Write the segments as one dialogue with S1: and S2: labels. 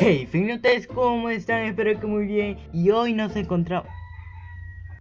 S1: Hey, ustedes ¿cómo están? Espero que muy bien. Y hoy nos encontramos...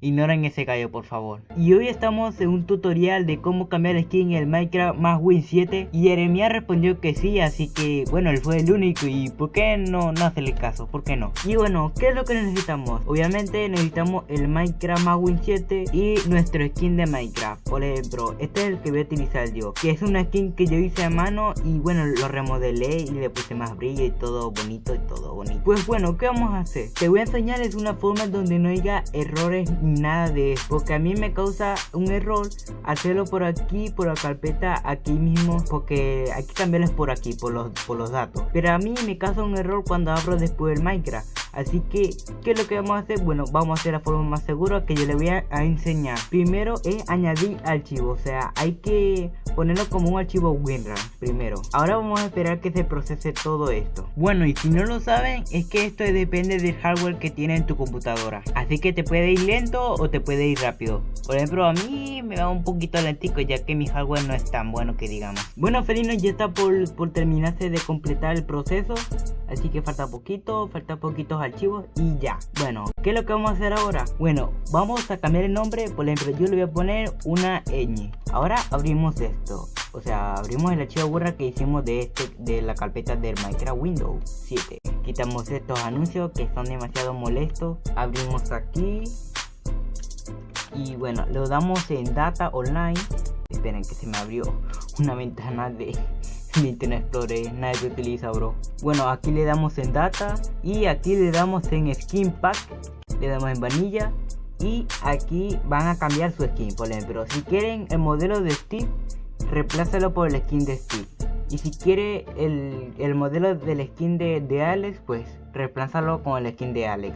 S1: Ignoren ese gallo por favor Y hoy estamos en un tutorial de cómo cambiar skin en el Minecraft más Win 7 Y Jeremia respondió que sí, así que bueno, él fue el único y ¿por qué no, no hacerle caso? ¿Por qué no? Y bueno, ¿qué es lo que necesitamos? Obviamente necesitamos el Minecraft más Win 7 y nuestro skin de Minecraft Por ejemplo, este es el que voy a utilizar yo Que es una skin que yo hice a mano y bueno, lo remodelé y le puse más brillo y todo bonito y todo bonito Pues bueno, ¿qué vamos a hacer? Te voy a enseñarles una forma donde no haya errores nada de eso porque a mí me causa un error hacerlo por aquí por la carpeta aquí mismo porque hay que cambiarles por aquí por los por los datos pero a mí me causa un error cuando abro después el minecraft Así que, ¿qué es lo que vamos a hacer? Bueno, vamos a hacer la forma más segura que yo le voy a, enseñar. Primero es añadir archivo, o sea, hay que ponerlo como un archivo WinRAR primero. Ahora vamos a esperar que se procese todo esto. Bueno, y si no lo saben, es que esto depende del hardware que tiene en tu computadora. Así que te puede ir lento o te puede ir rápido. Por ejemplo, a mí me va un poquito lentico ya que mi hardware no es tan bueno que digamos. Bueno, Felino ya está por, por terminarse de completar el proceso. Así que falta poquito, falta poquitos archivos y ya. Bueno, ¿qué es lo que vamos a hacer ahora? Bueno, vamos a cambiar el nombre. Por ejemplo, yo le voy a poner una ñ. Ahora abrimos esto. O sea, abrimos el archivo burra que hicimos de este de la carpeta del Minecraft Windows 7. Quitamos estos anuncios que son demasiado molestos. Abrimos aquí. Y bueno, lo damos en Data Online. Esperen que se me abrió una ventana de Internet Explorer, nadie se utiliza bro Bueno aquí le damos en data y aquí le damos en skin pack Le damos en vanilla y aquí van a cambiar su skin por ejemplo Si quieren el modelo de Steve, reemplázalo por el skin de Steve y si quiere el, modelo del skin de, de Alex, pues reemplázalo con el skin de Alex.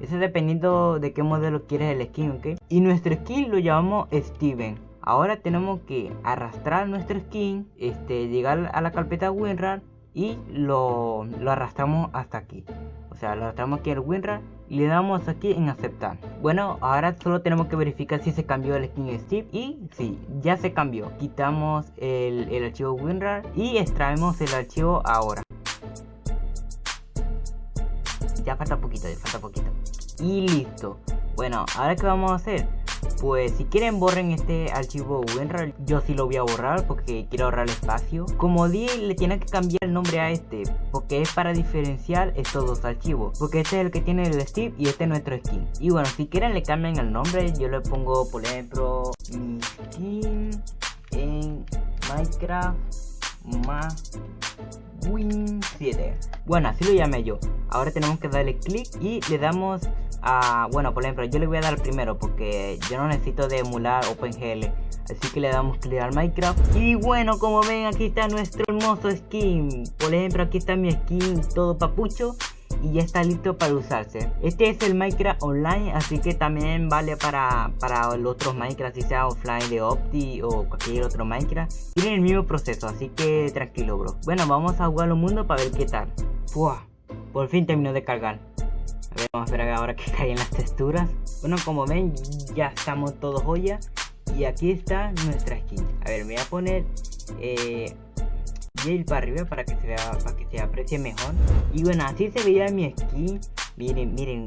S1: Eso dependiendo de qué modelo quieres el skin, ¿ok? Y nuestro skin lo llamamos Steven. Ahora tenemos que arrastrar nuestro skin, este, llegar a la carpeta WinRAR y lo, arrastramos hasta aquí. O sea, lo arrastramos aquí al WinRAR y le damos aquí en aceptar. Bueno, ahora solo tenemos que verificar si se cambió el skin Steve y sí, ya se cambió. Quitamos el, el archivo WinRAR y extraemos el archivo ahora. Ya falta poquito, ya falta poquito. Y listo. Bueno, ahora qué vamos a hacer? Pues si quieren borren este archivo WinRAR, yo sí lo voy a borrar porque quiero ahorrar espacio. Como di, le tienen que cambiar el nombre a este, porque es para diferenciar estos dos archivos. Porque este es el que tiene el Steve y este es nuestro skin. Y bueno, si quieren le cambian el nombre, yo le pongo por ejemplo mi skin en Minecraft más Win 7 Bueno, así lo llamé yo Ahora tenemos que darle clic y le damos a... Bueno, por ejemplo, yo le voy a dar primero Porque yo no necesito de emular OpenGL Así que le damos clic al Minecraft Y bueno, como ven, aquí está nuestro hermoso skin Por ejemplo, aquí está mi skin todo papucho y ya está listo para usarse. Este es el Minecraft Online, así que también vale para, para los otros Minecraft, si sea offline de Opti o cualquier otro Minecraft. Tienen el mismo proceso, así que tranquilo, bro. Bueno, vamos a jugar al mundo para ver qué tal. Por fin terminó de cargar. A ver, vamos a esperar ahora que caigan las texturas. Bueno, como ven, ya estamos todos joya. Y aquí está nuestra skin. A ver, me voy a poner eh, ir para arriba para que se vea para que se aprecie mejor y bueno así se veía mi skin miren miren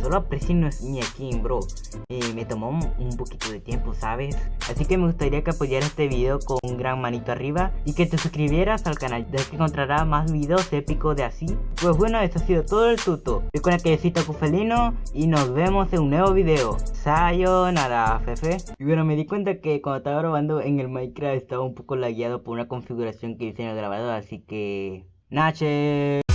S1: solo aprecien mi skin bro. Eh, me tomó un, poquito de tiempo sabes así que me gustaría que apoyaras este video con un gran manito arriba y que te suscribieras al canal ya que encontrarás más videos épicos de así. Pues bueno eso ha sido todo el tuto. Recuerda que yo soy Felino y nos vemos en un nuevo video. Sayonara fefe. Y bueno me di cuenta que cuando estaba grabando en el minecraft estaba un poco lagueado por una configuración que hice en el grabador así que Nache